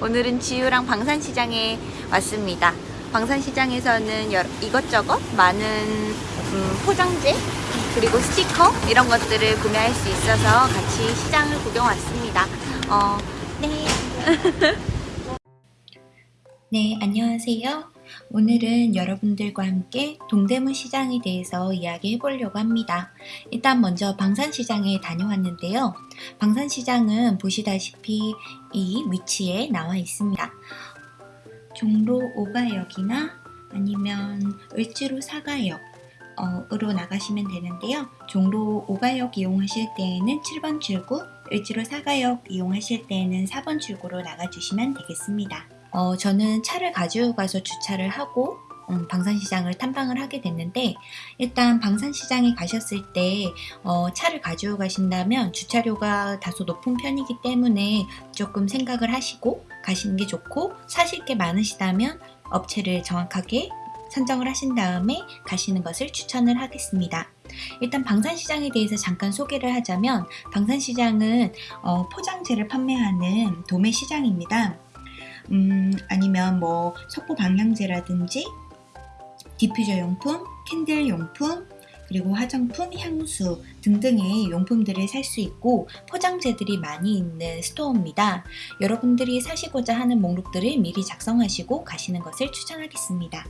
오늘은 지유랑 방산시장에 왔습니다. 방산시장에서는 여러- 이것저것 많은 음, 포장재 그리고 스티커 이런 것들을 구매할 수 있어서 같이 시장을 구경 왔습니다. 어, 네. 네, 안녕하세요. 오늘은 여러분들과 함께 동대문 시장에 대해서 이야기해 보려고 합니다. 일단 먼저 방산시장에 다녀왔는데요. 방산시장은 보시다시피 이 위치에 나와 있습니다. 종로 5가역이나 아니면 을지로 4가역 으로 나가시면 되는데요. 종로 5가역 이용하실 때에는 7번 출구, 을지로 4가역 이용하실 때에는 4번 출구로 나가주시면 되겠습니다. 어, 저는 차를 가지고 가서 주차를 하고 음, 방산시장을 탐방을 하게 됐는데 일단 방산시장에 가셨을 때 어, 차를 가지고 가신다면 주차료가 다소 높은 편이기 때문에 조금 생각을 하시고 가시는 게 좋고 사실 게 많으시다면 업체를 정확하게 선정을 하신 다음에 가시는 것을 추천을 하겠습니다. 일단 방산시장에 대해서 잠깐 소개를 하자면 방산시장은 어, 포장재를 판매하는 도매시장입니다. 음, 아니면 뭐 석고 방향제라든지 디퓨저 용품, 캔들 용품, 그리고 화장품, 향수 등등의 용품들을 살 수 있고 포장재들이 많이 있는 스토어입니다. 여러분들이 사시고자 하는 목록들을 미리 작성하시고 가시는 것을 추천하겠습니다.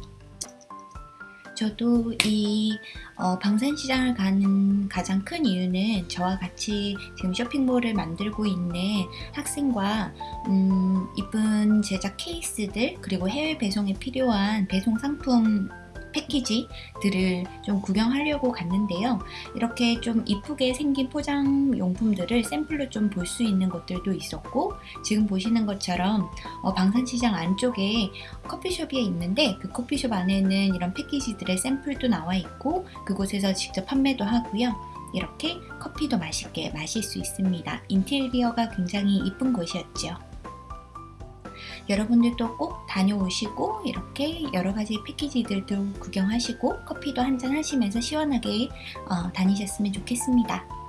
저도 이 어, 방산시장을 가는 가장 큰 이유는 저와 같이 지금 쇼핑몰을 만들고 있는 학생과 음, 이쁜 제작 케이스들 그리고 해외 배송에 필요한 배송 상품 패키지들을 좀 구경하려고 갔는데요. 이렇게 좀 이쁘게 생긴 포장 용품들을 샘플로 좀 볼 수 있는 것들도 있었고 지금 보시는 것처럼 어, 방산시장 안쪽에 커피숍이 있는데 그 커피숍 안에는 이런 패키지들의 샘플도 나와 있고 그곳에서 직접 판매도 하고요. 이렇게 커피도 맛있게 마실 수 있습니다. 인테리어가 굉장히 이쁜 곳이었죠. 여러분들도 꼭 다녀오시고 이렇게 여러가지 패키지들도 구경하시고 커피도 한잔 하시면서 시원하게 어, 다니셨으면 좋겠습니다.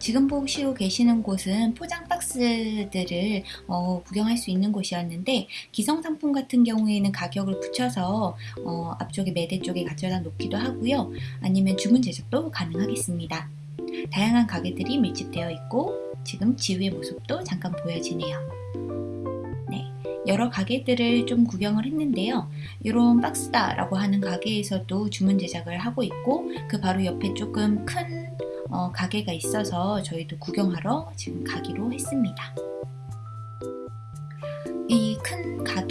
지금 보시고 계시는 곳은 포장 박스들을 어, 구경할 수 있는 곳이었는데 기성 상품 같은 경우에는 가격을 붙여서 어, 앞쪽에 매대 쪽에 가져다 놓기도 하고요. 아니면 주문 제작도 가능하겠습니다. 다양한 가게들이 밀집되어 있고 지금 지우의 모습도 잠깐 보여지네요. 네, 여러 가게들을 좀 구경을 했는데요. 이런 박스다 라고 하는 가게에서도 주문 제작을 하고 있고 그 바로 옆에 조금 큰 어, 가게가 있어서 저희도 구경하러 지금 가기로 했습니다.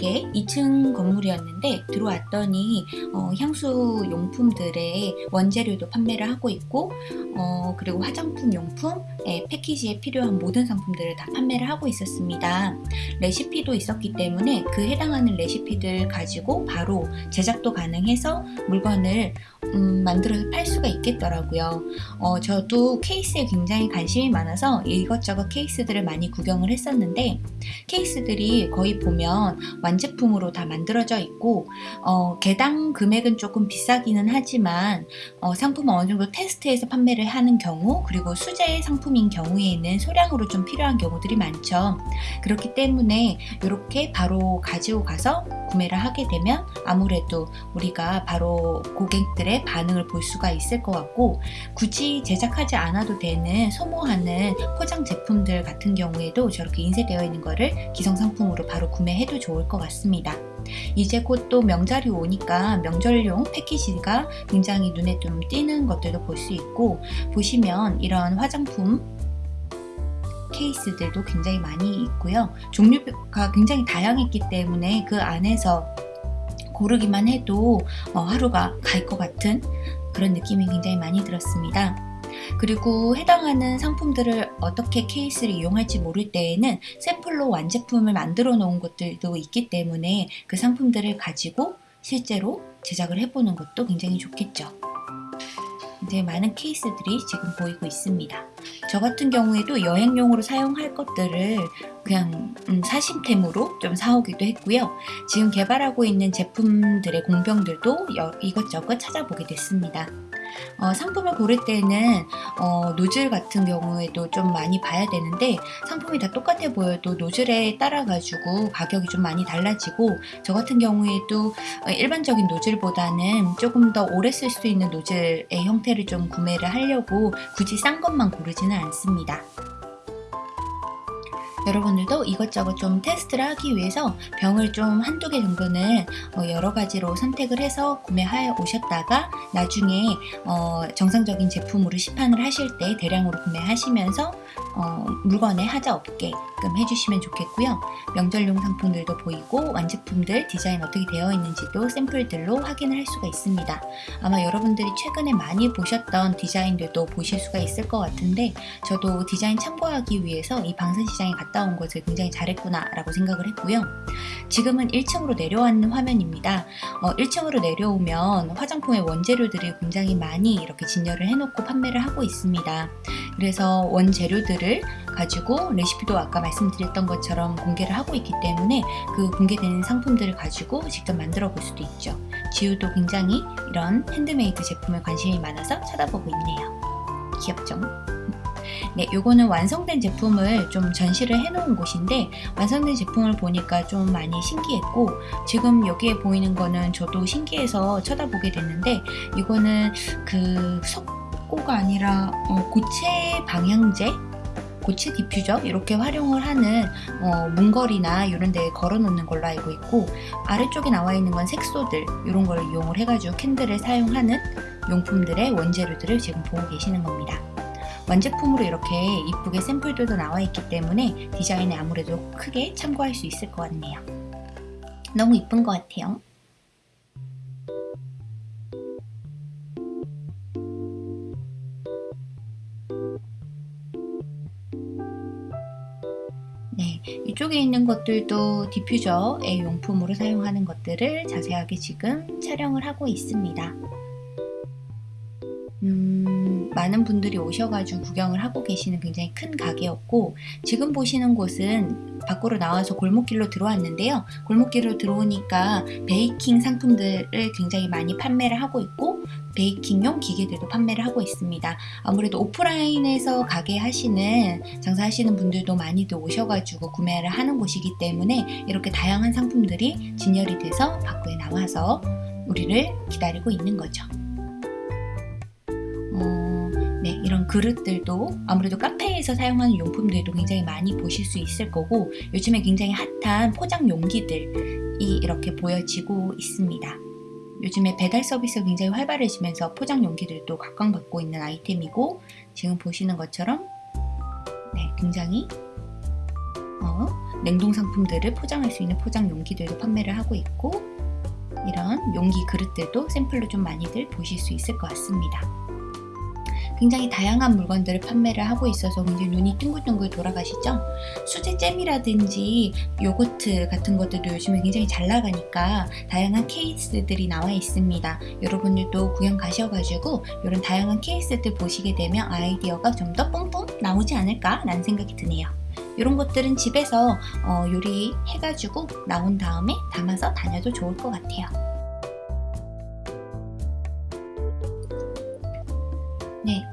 가게 2층 건물이었는데 들어왔더니 어, 향수 용품들의 원재료도 판매를 하고 있고 어, 그리고 화장품 용품의 패키지에 필요한 모든 상품들을 다 판매를 하고 있었습니다. 레시피도 있었기 때문에 그 해당하는 레시피들 가지고 바로 제작도 가능해서 물건을 음, 만들어서 팔 수가 있겠더라고요. 어, 저도 케이스에 굉장히 관심이 많아서 이것저것 케이스들을 많이 구경을 했었는데 케이스들이 거의 보면 완제품으로 다 만들어져 있고 어, 개당 금액은 조금 비싸기는 하지만 어, 상품을 어느 정도 테스트해서 판매를 하는 경우 그리고 수제 상품인 경우에는 소량으로 좀 필요한 경우들이 많죠. 그렇기 때문에 이렇게 바로 가지고 가서 구매를 하게 되면 아무래도 우리가 바로 고객들의 반응을 볼 수가 있을 것 같고 굳이 제작하지 않아도 되는 소모하는 포장 제품들 같은 경우에도 저렇게 인쇄되어 있는 거를 기성 상품으로 바로 구매해도 좋을 것 같습니다. 이제 곧 또 명절이 오니까 명절용 패키지가 굉장히 눈에 좀 띄는 것들도 볼 수 있고 보시면 이런 화장품 케이스들도 굉장히 많이 있고요. 종류가 굉장히 다양했기 때문에 그 안에서 고르기만 해도 어, 하루가 갈 것 같은 그런 느낌이 굉장히 많이 들었습니다. 그리고 해당하는 상품들을 어떻게 케이스를 이용할지 모를 때에는 샘플로 완제품을 만들어 놓은 것들도 있기 때문에 그 상품들을 가지고 실제로 제작을 해보는 것도 굉장히 좋겠죠. 이제 많은 케이스들이 지금 보이고 있습니다. 저 같은 경우에도 여행용으로 사용할 것들을 그냥 음, 사심템으로 좀 사오기도 했고요. 지금 개발하고 있는 제품들의 공병들도 이것저것 찾아보게 됐습니다. 어, 상품을 고를 때는 어, 노즐 같은 경우에도 좀 많이 봐야 되는데 상품이 다 똑같아 보여도 노즐에 따라 가지고 가격이 좀 많이 달라지고 저 같은 경우에도 일반적인 노즐보다는 조금 더 오래 쓸 수 있는 노즐의 형태를 좀 구매를 하려고 굳이 싼 것만 고르지는 않습니다. 여러분들도 이것저것 좀 테스트를 하기 위해서 병을 좀 한두 개 정도는 어, 여러 가지로 선택을 해서 구매하여 오셨다가 나중에 어, 정상적인 제품으로 시판을 하실 때 대량으로 구매하시면서 어, 물건에 하자 없게끔 해주시면 좋겠고요. 명절용 상품들도 보이고 완제품들 디자인 어떻게 되어 있는지도 샘플들로 확인을 할 수가 있습니다. 아마 여러분들이 최근에 많이 보셨던 디자인들도 보실 수가 있을 것 같은데 저도 디자인 참고하기 위해서 이 방산시장에 갔다 온 것을 굉장히 잘했구나 라고 생각을 했고요. 지금은 1층으로 내려왔는 화면입니다. 어, 1층으로 내려오면 화장품의 원재료들이 굉장히 많이 이렇게 진열을 해놓고 판매를 하고 있습니다. 그래서 원재료들 을 가지고 레시피도 아까 말씀드렸던 것처럼 공개를 하고 있기 때문에 그 공개되는 상품들을 가지고 직접 만들어 볼 수도 있죠. 지우도 굉장히 이런 핸드메이드 제품에 관심이 많아서 쳐다보고 있네요. 귀엽죠? 네, 요거는 완성된 제품을 좀 전시를 해놓은 곳인데 완성된 제품을 보니까 좀 많이 신기했고 지금 여기에 보이는 거는 저도 신기해서 쳐다보게 됐는데 이거는 그 석고가 아니라 어, 고체 방향제 고체 디퓨저 이렇게 활용을 하는 어, 문걸이나 이런 데에 걸어 놓는 걸로 알고 있고 아래쪽에 나와 있는 건 색소들 이런 걸 이용을 해가지고 캔들을 사용하는 용품들의 원재료들을 지금 보고 계시는 겁니다. 완제품으로 이렇게 이쁘게 샘플들도 나와 있기 때문에 디자인에 아무래도 크게 참고할 수 있을 것 같네요. 너무 이쁜 것 같아요. 네, 이쪽에 있는 것들도 디퓨저의 용품으로 사용하는 것들을 자세하게 지금 촬영을 하고 있습니다. 음, 많은 분들이 오셔가지고 구경을 하고 계시는 굉장히 큰 가게였고 지금 보시는 곳은 밖으로 나와서 골목길로 들어왔는데요. 골목길로 들어오니까 베이킹 상품들을 굉장히 많이 판매를 하고 있고 베이킹용 기계들도 판매를 하고 있습니다. 아무래도 오프라인에서 가게 하시는 장사하시는 분들도 많이들 오셔가지고 구매를 하는 곳이기 때문에 이렇게 다양한 상품들이 진열이 돼서 밖에 나와서 우리를 기다리고 있는 거죠. 이런 그릇들도 아무래도 카페에서 사용하는 용품들도 굉장히 많이 보실 수 있을 거고 요즘에 굉장히 핫한 포장 용기들이 이렇게 보여지고 있습니다. 요즘에 배달 서비스가 굉장히 활발해지면서 포장 용기들도 각광받고 있는 아이템이고 지금 보시는 것처럼 네, 굉장히 어, 냉동 상품들을 포장할 수 있는 포장 용기들도 판매를 하고 있고 이런 용기 그릇들도 샘플로 좀 많이들 보실 수 있을 것 같습니다. 굉장히 다양한 물건들을 판매를 하고 있어서 굉장히 눈이 둥글둥글 돌아가시죠? 수제잼이라든지 요거트 같은 것들도 요즘에 굉장히 잘 나가니까 다양한 케이스들이 나와 있습니다. 여러분들도 구경 가셔가지고 이런 다양한 케이스들 보시게 되면 아이디어가 좀 더 뿜뿜 나오지 않을까 라는 생각이 드네요. 이런 것들은 집에서 어, 요리해가지고 나온 다음에 담아서 다녀도 좋을 것 같아요. 네,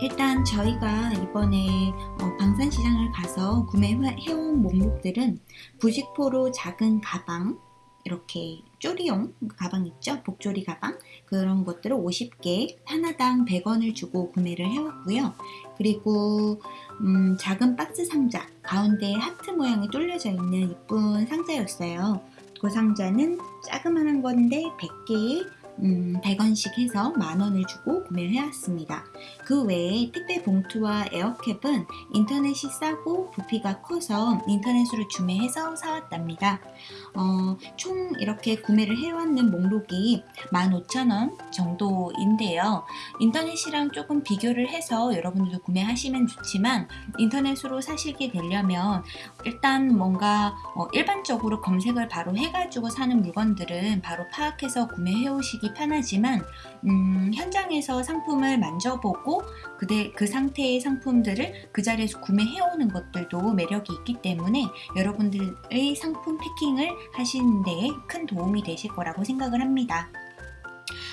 일단 저희가 이번에 어, 방산시장을 가서 구매해온 목록들은 부직포로 작은 가방 이렇게 쪼리용 가방 있죠? 복조리 가방 그런 것들을 50개 하나당 100원을 주고 구매를 해왔고요. 그리고 음, 작은 박스 상자 가운데 하트 모양이 뚫려져 있는 이쁜 상자였어요. 그 상자는 자그마한 건데 100개의 음, 100원씩 해서 만원을 주고 구매를 해왔습니다. 그 외에 택배 봉투와 에어캡은 인터넷이 싸고 부피가 커서 인터넷으로 주매해서 사왔답니다. 어, 총 이렇게 구매를 해왔는 목록이 15,000원 정도인데요. 인터넷이랑 조금 비교를 해서 여러분들도 구매하시면 좋지만 인터넷으로 사시게 되려면 일단 뭔가 어, 일반적으로 검색을 바로 해가지고 사는 물건들은 바로 파악해서 구매해 오시기 편하지만 음, 현장에서 상품을 만져보고 그대, 그 상태의 상품들을 그 자리에서 구매해오는 것들도 매력이 있기 때문에 여러분들의 상품 패킹을 하시는 데에 큰 도움이 되실 거라고 생각을 합니다.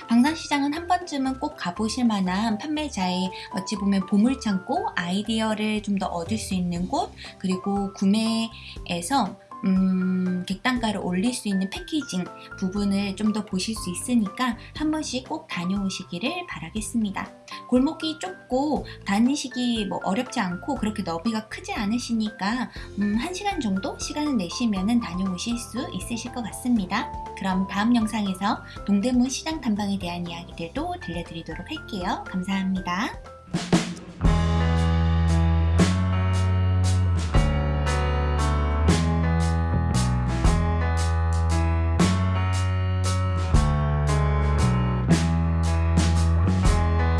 방산시장은 한 번쯤은 꼭 가보실 만한 판매자의 어찌 보면 보물창고, 아이디어를 좀 더 얻을 수 있는 곳, 그리고 구매에서 음, 객단가를 올릴 수 있는 패키징 부분을 좀 더 보실 수 있으니까 한 번씩 꼭 다녀오시기를 바라겠습니다. 골목이 좁고 다니시기 뭐 어렵지 않고 그렇게 너비가 크지 않으시니까 음, 1시간 정도 시간을 내시면 다녀오실 수 있으실 것 같습니다. 그럼 다음 영상에서 동대문 시장 탐방에 대한 이야기들도 들려드리도록 할게요. 감사합니다.